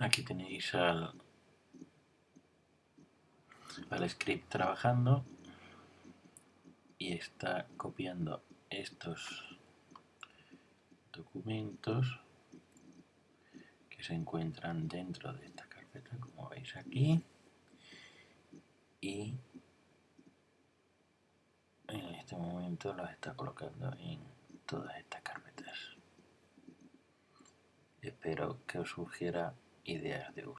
Aquí tenéis al, al script trabajando y está copiando estos documentos que se encuentran dentro de esta carpeta como veis aquí. Y en este momento los está colocando en todas estas carpetas. Espero que os surgiera ideas de uso